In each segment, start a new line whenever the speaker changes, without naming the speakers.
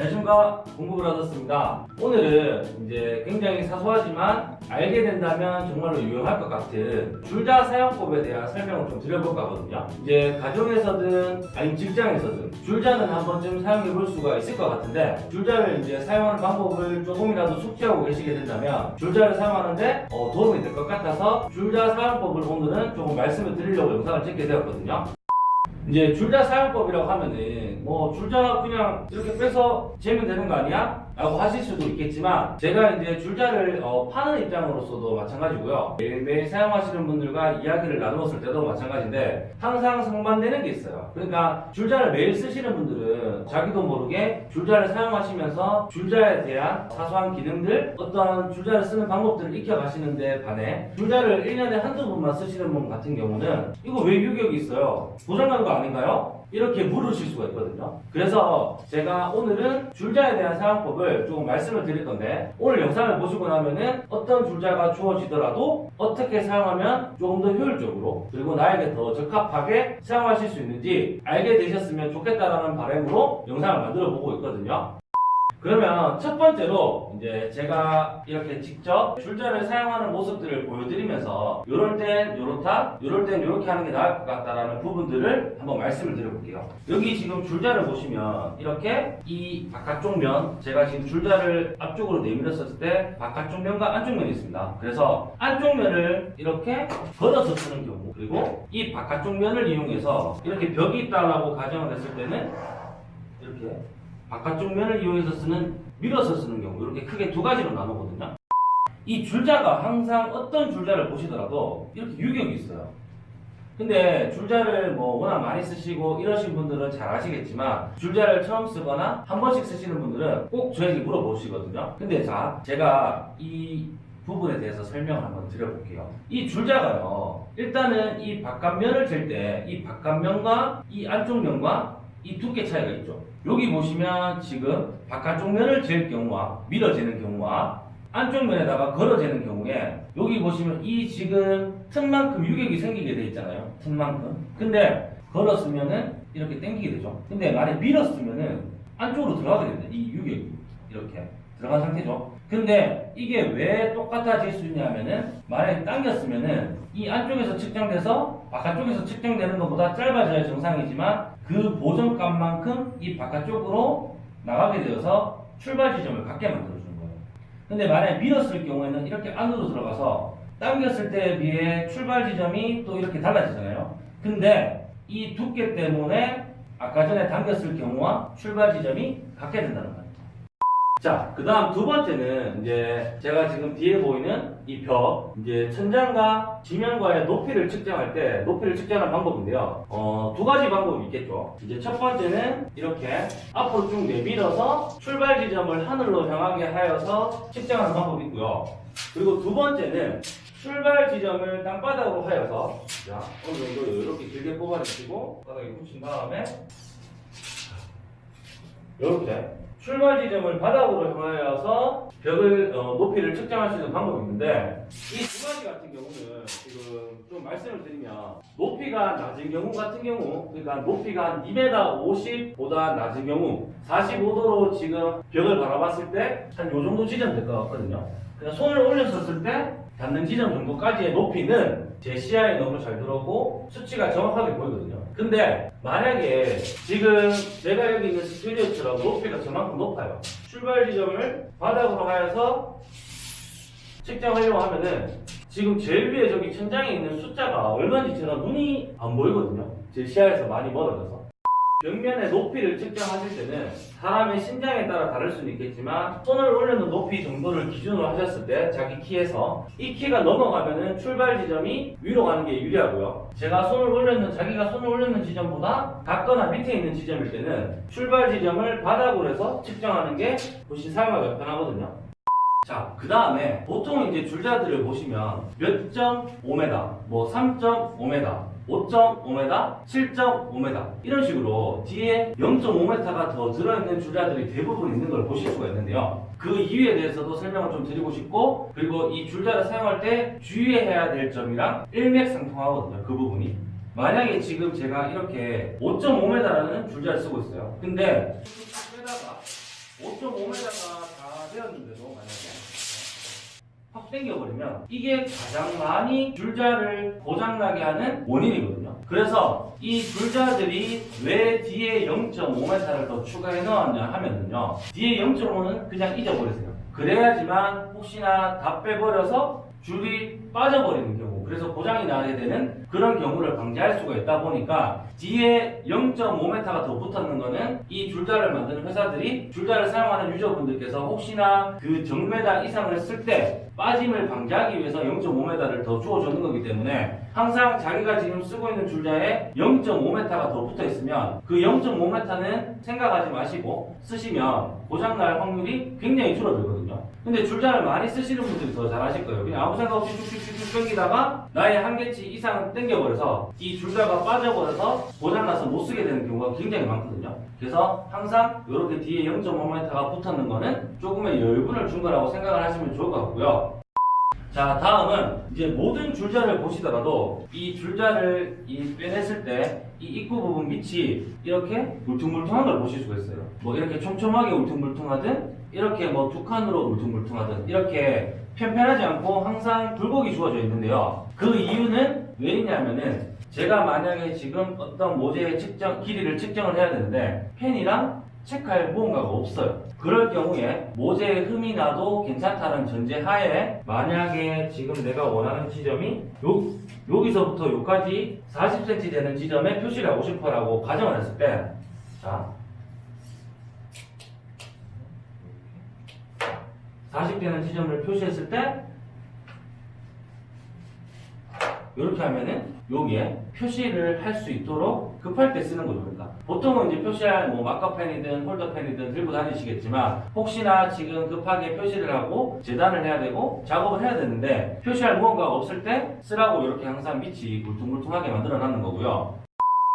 안녕하십니까 얻었습니다. 오늘은 이제 굉장히 사소하지만 알게 된다면 정말로 유용할 것 같은 줄자 사용법에 대한 설명을 좀 드려볼까 하거든요. 이제 가정에서든 아니면 직장에서든 줄자는 한 번쯤 사용해 볼 수가 있을 것 같은데 줄자를 이제 사용하는 방법을 조금이라도 숙지하고 계시게 된다면 줄자를 사용하는데 어, 도움이 될 것 같아서 줄자 사용법을 오늘은 조금 말씀을 드리려고 영상을 찍게 되었거든요 이제 줄자 사용법이라고 하면은 뭐 줄자 그냥 이렇게 빼서 재면 되는 거 아니야? 라고 하실 수도 있겠지만 제가 이제 줄자를 어, 파는 입장으로서도 마찬가지고요 매일매일 사용하시는 분들과 이야기를 나누었을 때도 마찬가지인데 항상 상반되는 게 있어요 그러니까 줄자를 매일 쓰시는 분들은 자기도 모르게 줄자를 사용하시면서 줄자에 대한 사소한 기능들 어떤 줄자를 쓰는 방법들을 익혀가시는데 반해 줄자를 1년에 한두 번만 쓰시는 분 같은 경우는 이거 왜 유격이 있어요? 고장난 거 아닌가요? 이렇게 물으실 수가 있거든요. 그래서 제가 오늘은 줄자에 대한 사용법을 조금 말씀을 드릴 건데 오늘 영상을 보시고 나면은 어떤 줄자가 주어지더라도 어떻게 사용하면 조금 더 효율적으로 그리고 나에게 더 적합하게 사용하실 수 있는지 알게 되셨으면 좋겠다라는 바람으로 영상을 만들어 보고 있거든요. 그러면 첫 번째로 이제 제가 이렇게 직접 줄자를 사용하는 모습들을 보여드리면서 요럴 땐 요렇다, 요럴 땐 요렇게 하는 게 나을 것 같다라는 부분들을 한번 말씀을 드려볼게요. 여기 지금 줄자를 보시면 이렇게 이 바깥쪽 면, 제가 지금 줄자를 앞쪽으로 내밀었을 때 바깥쪽 면과 안쪽 면이 있습니다. 그래서 안쪽 면을 이렇게 걷어서 쓰는 경우 그리고 이 바깥쪽 면을 이용해서 이렇게 벽이 있다라고 가정을 했을 때는 이렇게 바깥쪽 면을 이용해서 쓰는 밀어서 쓰는 경우 이렇게 크게 두 가지로 나누거든요. 이 줄자가 항상 어떤 줄자를 보시더라도 이렇게 유격이 있어요. 근데 줄자를 뭐 워낙 많이 쓰시고 이러신 분들은 잘 아시겠지만 줄자를 처음 쓰거나 한 번씩 쓰시는 분들은 꼭 저에게 물어보시거든요. 근데 자 제가 이 부분에 대해서 설명을 한번 드려볼게요. 이 줄자가요. 일단은 이 바깥면을 잴 때 이 바깥면과 이 안쪽 면과 이 두께 차이가 있죠. 여기 보시면 지금 바깥쪽 면을 잴 경우와 밀어재는 경우와 안쪽 면에다가 걸어재는 경우에 여기 보시면 이 지금 틈만큼 유격이 생기게 돼 있잖아요. 틈만큼. 근데 걸었으면은 이렇게 당기게 되죠. 근데 만약 밀었으면은 안쪽으로 들어가게 됩니다. 이 유격이 이렇게 들어간 상태죠. 근데 이게 왜 똑같아질 수 있냐면은 만약에 당겼으면은 이 안쪽에서 측정돼서 바깥쪽에서 측정되는 것보다 짧아져야 정상이지만 그 보정값만큼 이 바깥쪽으로 나가게 되어서 출발 지점을 갖게 만들어주는 거예요. 근데 만약에 밀었을 경우에는 이렇게 안으로 들어가서 당겼을 때에 비해 출발 지점이 또 이렇게 달라지잖아요. 근데 이 두께 때문에 아까 전에 당겼을 경우와 출발 지점이 같게 된다는 거예요. 자, 그 다음 두 번째는 이제 제가 지금 뒤에 보이는 이 벽, 이제 천장과 지면과의 높이를 측정할 때 높이를 측정하는 방법인데요. 어, 두 가지 방법이 있겠죠. 이제 첫 번째는 이렇게 앞으로 쭉 내밀어서 출발 지점을 하늘로 향하게 하여서 측정하는 방법이 있고요. 그리고 두 번째는 출발 지점을 땅바닥으로 하여서 자, 어느 정도 이렇게 길게 뽑아내시고 바닥에 붙인 다음에 이렇게 출발 지점을 바닥으로 향하여서 벽을 어, 높이를 측정할 수 있는 방법이 있는데 이 두 가지 같은 경우는 지금 좀 말씀을 드리면 높이가 낮은 경우 같은 경우 그러니까 높이가 한 2m 50보다 낮은 경우 45도로 지금 벽을 바라봤을 때 한 요 정도 지점 될 것 같거든요. 그냥 손을 올렸었을 때 닿는 지점 정도까지의 높이는 제 시야에 너무 잘 들어오고 수치가 정확하게 보이거든요. 근데 만약에 지금 제가 여기 있는 스튜디오처럼 높이가 저만큼 높아요. 출발 지점을 바닥으로 하여서 측정하려고 하면은 지금 제일 위에 저기 천장에 있는 숫자가 얼마인지 제가 눈이 안 보이거든요. 제 시야에서 많이 멀어져서. 벽면의 높이를 측정하실 때는 사람의 신장에 따라 다를 수는 있겠지만 손을 올려놓은 높이 정도를 기준으로 하셨을 때 자기 키에서 이 키가 넘어가면은 출발 지점이 위로 가는 게 유리하고요. 제가 손을 올려놓은 자기가 손을 올려놓은 지점보다 같거나 밑에 있는 지점일 때는 출발 지점을 바닥으로 해서 측정하는 게 훨씬 사용하기가 편하거든요. 자, 그 다음에 보통 이제 줄자들을 보시면 몇 점 5m, 뭐 3.5m, 5.5m, 7.5m 이런 식으로 뒤에 0.5m가 더 들어있는 줄자들이 대부분 있는 걸 보실 수가 있는데요. 그 이유에 대해서도 설명을 좀 드리고 싶고 그리고 이 줄자를 사용할 때 주의해야 될 점이랑 일맥상통하거든요. 그 부분이. 만약에 지금 제가 이렇게 5.5m라는 줄자를 쓰고 있어요. 근데 빼다가 5.5m가 다 되었는데도 만약에 확 당겨버리면 이게 가장 많이 줄자를 고장나게 하는 원인이거든요. 그래서 이 줄자들이 왜 뒤에 0.5m를 더 추가해 넣었냐 하면은요. 뒤에 0.5는 그냥 잊어버리세요. 그래야지만 혹시나 다 빼버려서 줄이 빠져버리는 경우 그래서 고장이 나게 되는 그런 경우를 방지할 수가 있다 보니까 뒤에 0.5m가 더 붙었는 거는 이 줄자를 만드는 회사들이 줄자를 사용하는 유저분들께서 혹시나 그 정메다 이상을 쓸 때 빠짐을 방지하기 위해서 0.5m를 더 주어주는 거기 때문에 항상 자기가 지금 쓰고 있는 줄자에 0.5m가 더 붙어 있으면 그 0.5m는 생각하지 마시고 쓰시면 고장날 확률이 굉장히 줄어들거든요. 근데 줄자를 많이 쓰시는 분들이 더 잘하실 거예요. 그냥 아무 생각 없이 쭉쭉쭉쭉 당기다가 나의 한계치 이상 당겨버려서 이 줄자가 빠져버려서 고장나서 못 쓰게 되는 경우가 굉장히 많거든요. 그래서 항상 이렇게 뒤에 0.5m가 붙었는 거는 조금의 여유분을 준 거라고 생각을 하시면 좋을 것 같고요. 자 다음은 이제 모든 줄자를 보시더라도 이 줄자를 이 빼냈을 때 이 입구 부분 밑이 이렇게 울퉁불퉁한 걸 보실 수가 있어요. 뭐 이렇게 촘촘하게 울퉁불퉁하든 이렇게 뭐 두 칸으로 울퉁불퉁하든 이렇게 편편하지 않고 항상 굴곡이 주어져 있는데요. 그 이유는 왜 있냐면은 제가 만약에 지금 어떤 모재의 측정 길이를 측정을 해야 되는데 펜이랑 체크할 무언가가 없어요. 그럴 경우에 모재에 흠이 나도 괜찮다는 전제 하에 만약에 지금 내가 원하는 지점이 요, 여기서부터 여기까지 40cm 되는 지점에 표시를 하고 싶어 라고 가정을 했을 때 자, 40 되는 지점을 표시했을 때 이렇게 하면은 여기에 표시를 할 수 있도록 급할 때 쓰는 거죠. 그러니까 보통은 이제 표시할 뭐 마커펜이든 홀더펜이든 들고 다니시겠지만 혹시나 지금 급하게 표시를 하고 재단을 해야 되고 작업을 해야 되는데 표시할 무언가가 없을 때 쓰라고 이렇게 항상 밑이 울퉁불퉁하게 만들어 놨는 거고요.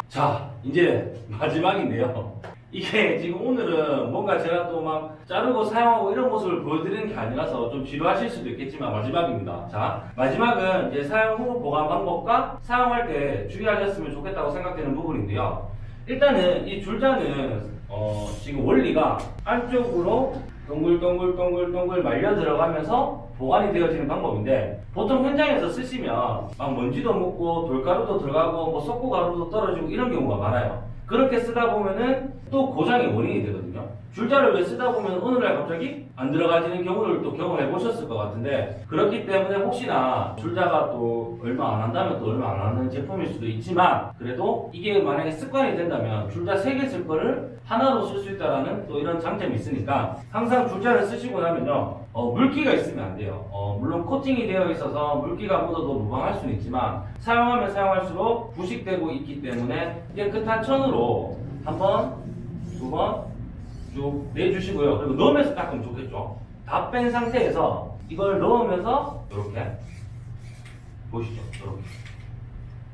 자, 이제 마지막인데요. 이게 지금 오늘은 뭔가 제가 또 막 자르고 사용하고 이런 모습을 보여드리는 게 아니라서 좀 지루하실 수도 있겠지만 마지막입니다. 자, 마지막은 이제 사용 후 보관 방법과 사용할 때 주의하셨으면 좋겠다고 생각되는 부분인데요. 일단은 이 줄자는 어, 지금 원리가 안쪽으로 동글동글동글동글 말려 들어가면서 보관이 되어지는 방법인데 보통 현장에서 쓰시면 막 먼지도 묻고 돌가루도 들어가고 뭐 썩고 가루도 떨어지고 이런 경우가 많아요. 그렇게 쓰다 보면은 또 고장의 원인이 되거든요. 줄자를 왜 쓰다 보면 어느 날 갑자기 안 들어가지는 경우를 또 경험해 보셨을 것 같은데 그렇기 때문에 혹시나 줄자가 또 얼마 안 한다면 또 얼마 안 하는 제품일 수도 있지만 그래도 이게 만약에 습관이 된다면 줄자 3개 쓸 거를 하나로 쓸 수 있다라는 또 이런 장점이 있으니까 항상 줄자를 쓰시고 나면요 어, 물기가 있으면 안 돼요. 어, 물론 코팅이 되어 있어서 물기가 묻어도 무방할 수는 있지만 사용하면 사용할수록 부식되고 있기 때문에 깨끗한 천으로 한 번, 두 번 쭉 내주시고요. 그리고 넣으면서 닦으면 좋겠죠. 다 뺀 상태에서 이걸 넣으면서 이렇게 보시죠. 이렇게.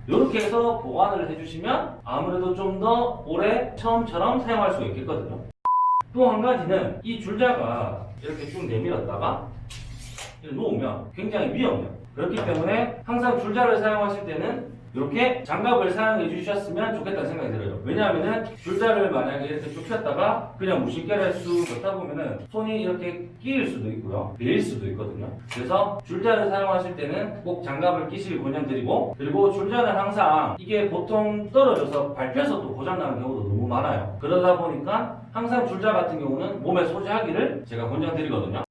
이렇게 해서 보관을 해주시면 아무래도 좀 더 오래 처음처럼 사용할 수 있겠거든요. 또 한 가지는 이 줄자가 이렇게 쭉 내밀었다가 놓으면 굉장히 위험해요. 그렇기 때문에 항상 줄자를 사용하실 때는 이렇게 장갑을 사용해 주셨으면 좋겠다는 생각이 들어요. 왜냐하면은 줄자를 만약에 이렇게 쭉 폈다가 그냥 무심결에 쑥 넣다 보면은 손이 이렇게 끼일 수도 있고요. 베일 수도 있거든요. 그래서 줄자를 사용하실 때는 꼭 장갑을 끼시길 권장드리고 그리고 줄자는 항상 이게 보통 떨어져서 밟혀서 또 고장나는 경우도 너무 많아요. 그러다 보니까 항상 줄자 같은 경우는 몸에 소지하기를 제가 권장드리거든요.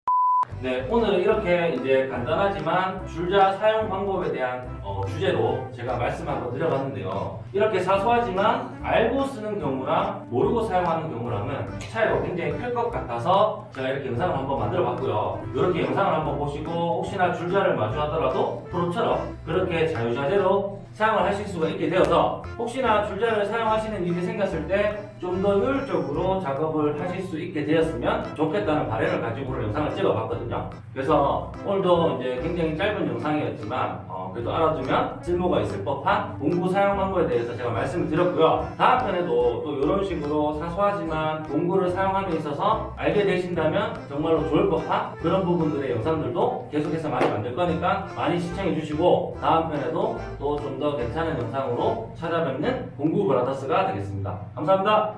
네, 오늘은 이렇게 이제 간단하지만 줄자 사용 방법에 대한 어, 주제로 제가 말씀 한번 드려봤는데요. 이렇게 사소하지만 알고 쓰는 경우랑 모르고 사용하는 경우랑은 차이가 굉장히 클 것 같아서 제가 이렇게 영상을 한번 만들어 봤고요. 이렇게 영상을 한번 보시고 혹시나 줄자를 마주하더라도 프로처럼 그렇게 자유자재로 사용을 하실 수가 있게 되어서 혹시나 줄자를 사용하시는 일이 생겼을 때 좀 더 효율적으로 작업을 하실 수 있게 되었으면 좋겠다는 바람을 가지고 영상을 찍어 봤거든요. 그래서 오늘도 이제 굉장히 짧은 영상이었지만 어, 그래도 알아두면 쓸모가 있을 법한 공구 사용 방법에 대해서 제가 말씀을 드렸고요. 다음 편에도 또 이런 식으로 사소하지만 공구를 사용함에 있어서 알게 되신다면 정말로 좋을 법한 그런 부분들의 영상들도 계속해서 많이 만들 거니까 많이 시청해 주시고 다음 편에도 또 좀 더 괜찮은 영상으로 찾아뵙는 공구 브라더스가 되겠습니다. 감사합니다.